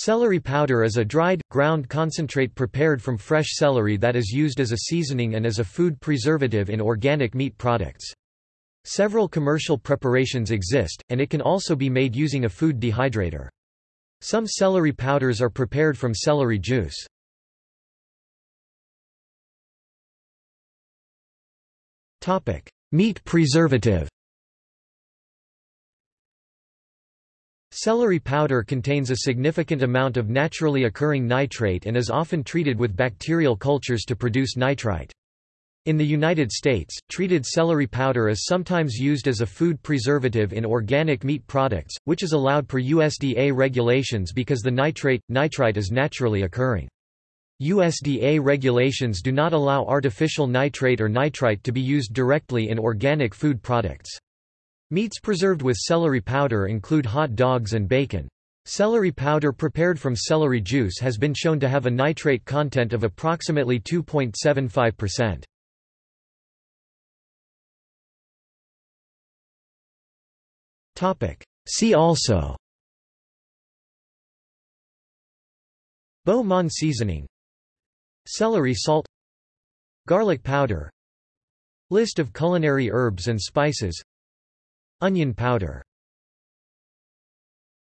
Celery powder is a dried, ground concentrate prepared from fresh celery that is used as a seasoning and as a food preservative in organic meat products. Several commercial preparations exist, and it can also be made using a food dehydrator. Some celery powders are prepared from celery juice. Meat preservative Celery powder contains a significant amount of naturally occurring nitrate and is often treated with bacterial cultures to produce nitrite. In the United States, treated celery powder is sometimes used as a food preservative in organic meat products, which is allowed per USDA regulations because the nitrate, nitrite is naturally occurring. USDA regulations do not allow artificial nitrate or nitrite to be used directly in organic food products. Meats preserved with celery powder include hot dogs and bacon. Celery powder prepared from celery juice has been shown to have a nitrate content of approximately 2.75%. See also. Beau Monde seasoning. Celery salt. Garlic powder. List of culinary herbs and spices Onion powder